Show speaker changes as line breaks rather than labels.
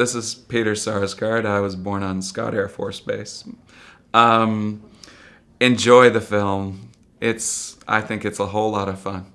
This is Peter Sarsgaard. I was born on Scott Air Force Base. Um, enjoy the film. It's I think it's a whole lot of fun.